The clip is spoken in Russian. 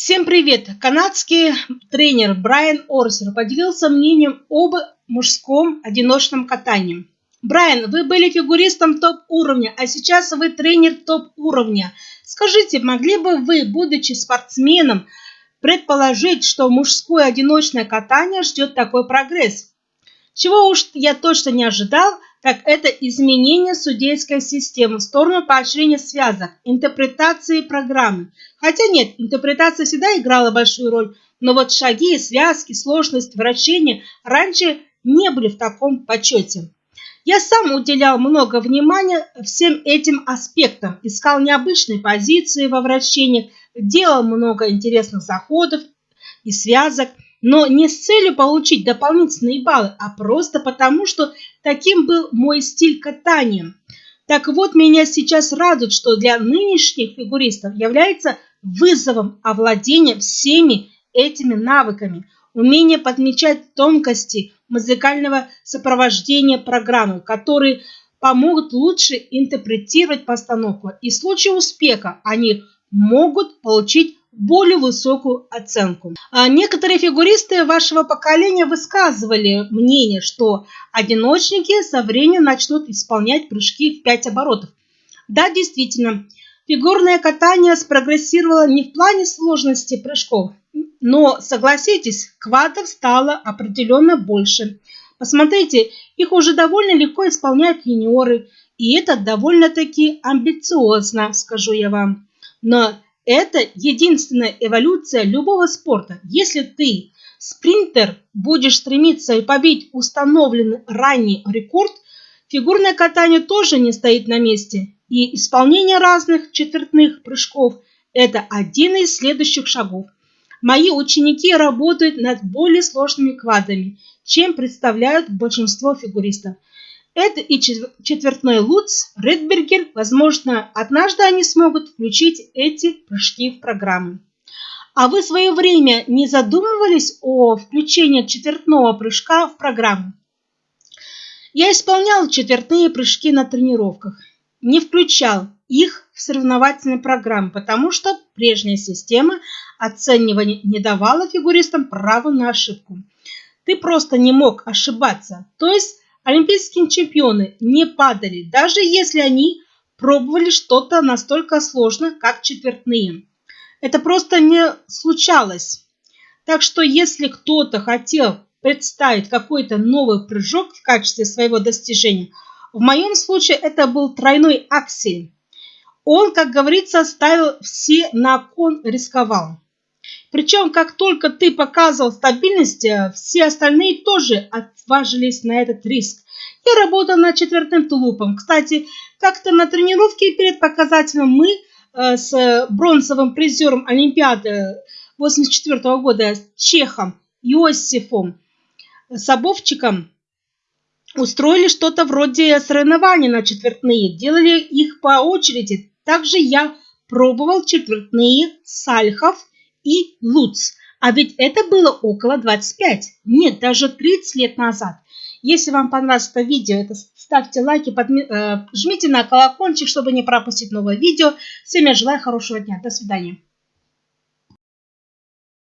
Всем привет! Канадский тренер Брайан Орсер поделился мнением об мужском одиночном катании. Брайан, вы были фигуристом топ-уровня, а сейчас вы тренер топ-уровня. Скажите, могли бы вы, будучи спортсменом, предположить, что мужское одиночное катание ждет такой прогресс? Чего уж я точно не ожидал, так это изменение судейской системы в сторону поощрения связок, интерпретации программы. Хотя нет, интерпретация всегда играла большую роль, но вот шаги, связки, сложность вращения раньше не были в таком почете. Я сам уделял много внимания всем этим аспектам, искал необычные позиции во вращениях, делал много интересных заходов и связок – но не с целью получить дополнительные баллы, а просто потому, что таким был мой стиль катания. Так вот, меня сейчас радует, что для нынешних фигуристов является вызовом овладения всеми этими навыками, умение подмечать тонкости музыкального сопровождения программы, которые помогут лучше интерпретировать постановку. И в случае успеха они могут получить более высокую оценку. А некоторые фигуристы вашего поколения высказывали мнение, что одиночники со временем начнут исполнять прыжки в 5 оборотов. Да, действительно, фигурное катание спрогрессировало не в плане сложности прыжков, но, согласитесь, квадов стало определенно больше. Посмотрите, их уже довольно легко исполняют юниоры, и это довольно-таки амбициозно, скажу я вам. Но это единственная эволюция любого спорта. Если ты, спринтер, будешь стремиться и побить установленный ранний рекорд, фигурное катание тоже не стоит на месте. И исполнение разных четвертных прыжков – это один из следующих шагов. Мои ученики работают над более сложными квадами, чем представляют большинство фигуристов. Это и четвертной Луц, Редбергер. Возможно, однажды они смогут включить эти прыжки в программу. А вы в свое время не задумывались о включении четвертного прыжка в программу? Я исполнял четвертные прыжки на тренировках. Не включал их в соревновательные программы, потому что прежняя система оценивания не давала фигуристам права на ошибку. Ты просто не мог ошибаться. То есть Олимпийские чемпионы не падали, даже если они пробовали что-то настолько сложное, как четвертные. Это просто не случалось. Так что если кто-то хотел представить какой-то новый прыжок в качестве своего достижения, в моем случае это был тройной аксель. Он, как говорится, ставил все на кон, рисковал. Причем, как только ты показывал стабильность, э, все остальные тоже отважились на этот риск. Я работал над четвертым тулупом. Кстати, как-то на тренировке перед показателем мы э, с бронзовым призером Олимпиады 84 -го года Чехом Иосифом Сабовчиком устроили что-то вроде соревнований на четвертные. Делали их по очереди. Также я пробовал четвертные Сальхов и Луц. А ведь это было около 25, нет, даже 30 лет назад. Если вам понравилось это видео, это ставьте лайки, подми... э, жмите на колокольчик, чтобы не пропустить новое видео. Всем я желаю хорошего дня. До свидания.